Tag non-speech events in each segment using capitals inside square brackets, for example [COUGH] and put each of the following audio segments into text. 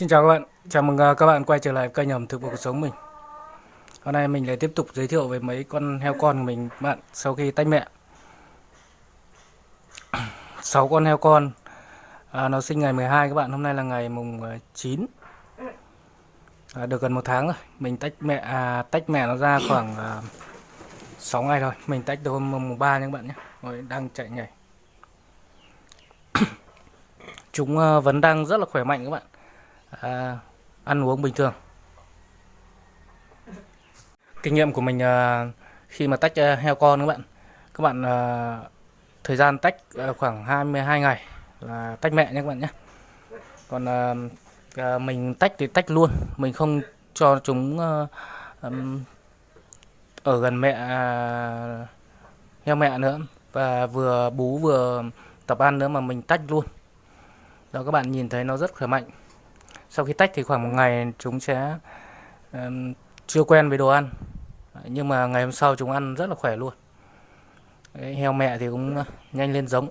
Xin chào các bạn, chào mừng à, các bạn quay trở lại kênh ẩm thực và cuộc sống mình. Hôm nay mình lại tiếp tục giới thiệu về mấy con heo con của mình bạn sau khi tách mẹ. [CLEARS THROAT] 6 con heo con. À, Nó sinh ngày 12 các bạn, hôm nay là ngày mùng à, 9 à, Được gần một tháng rồi, mình tách mẹ à, tách mẹ nó ra khoảng à, 6 ngày rồi Mình tách từ hôm mùng 3 nha các bạn nhé. Rồi đang chạy nhảy. [CLEARS THROAT] Chúng à, vẫn đang rất là khỏe mạnh các bạn à, ăn uống bình thường. Kinh nghiệm của mình à, khi mà tách à, heo con các bạn. Các bạn à, thời gian tách à, khoảng 22 ngày là tách mẹ nhé các bạn nhé. Còn à, à, mình tách thì tách luôn. Mình không cho chúng à, ở gần mẹ à, heo mẹ nữa. Và vừa bú vừa tập ăn nữa mà mình tách luôn. Đó các bạn nhìn thấy nó rất khỏe mạnh sau khi tách thì khoảng một ngày chúng sẽ um, chưa quen với đồ ăn. Nhưng mà ngày hôm sau chúng ăn rất là khỏe luôn. Đấy, heo mẹ thì cũng nhanh lên giống.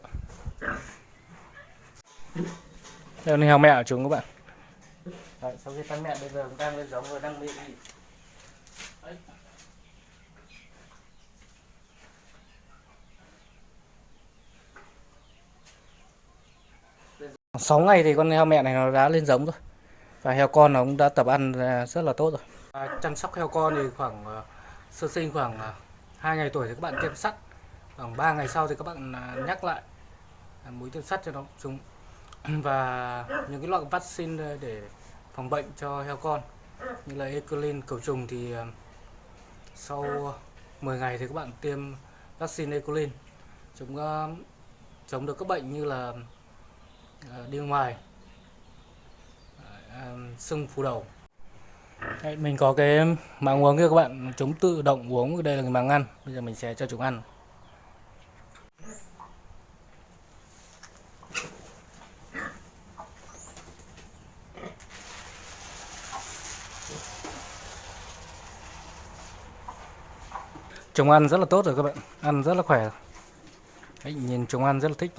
Đây là heo mẹ của chúng các bạn. Đấy, sau khi tách mẹ bây giờ cũng đang lên giống rồi đang bị Sáu ngày thì con heo mẹ này nó đã lên giống rồi và heo con nó cũng đã tập ăn à, rất là tốt rồi. À, chăm sóc heo con thì khoảng uh, sơ sinh khoảng à, uh, 2 ngày tuổi thì các bạn tiêm sắt. Khoảng 3 ngày sau thì các bạn uh, nhắc lại uh, mũi tiêm sắt cho nó chúng. [CLEARS THROAT] Và những cái loại vaccine để phòng bệnh cho heo con như là Ecolin cầu trùng thì uh, sau 10 ngày thì các bạn tiêm vaccine Ecolin chúng uh, chống được các bệnh như là uh, đi ngoài sưng phù đầu. Đấy, mình có cái màng uống kia các bạn chúng tự động uống đây là cái màng ăn bây giờ mình sẽ cho chúng ăn. Chúng ăn rất là tốt rồi các bạn ăn rất là khỏe. Đấy, nhìn chúng ăn rất là thích.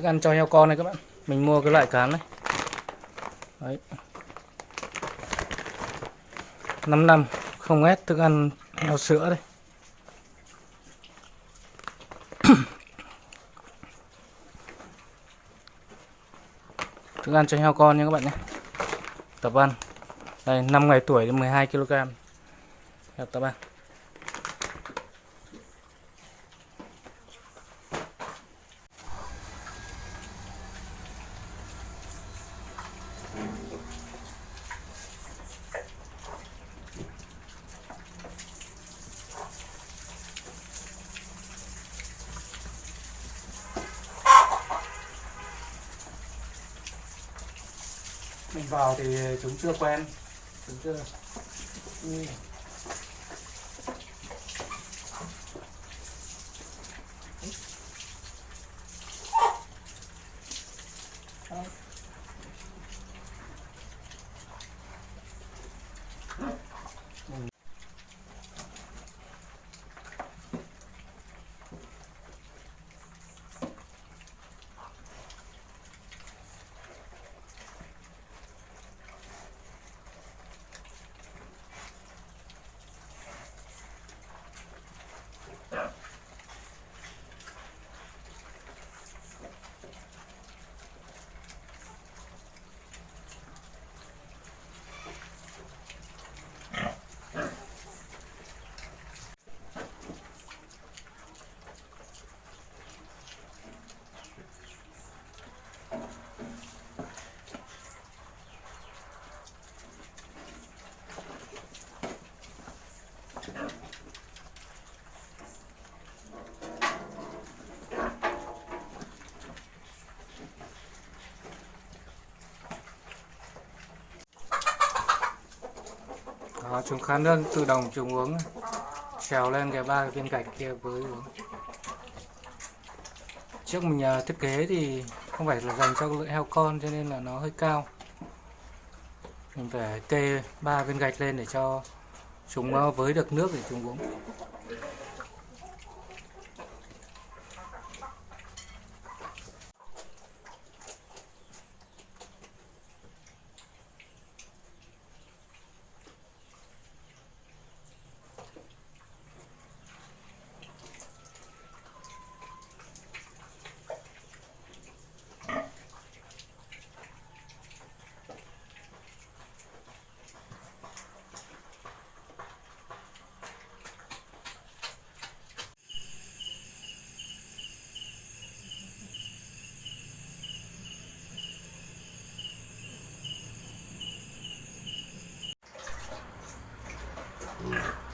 Thức ăn cho heo con này các bạn. Mình mua cái loại cán này. Đấy. 5 năm, không ép thức ăn heo sữa đây. [COUGHS] Thức ăn cho heo con nha các bạn nhé. Tập ăn. Đây 5 ngày tuổi đến 12 kg tập ăn. Mình vào thì chúng chưa quen. Chúng chưa. Ừ. Đó, chúng khá nước tự động chúng uống. Trèo lên cái ba cái viên gạch kia với uống. Trước mình à, thiết kế thì không phải là dành cho lưỡi heo con cho nên là nó hơi cao. Mình phải kê ba viên gạch lên để cho chúng à, với được nước để chúng uống. Yeah.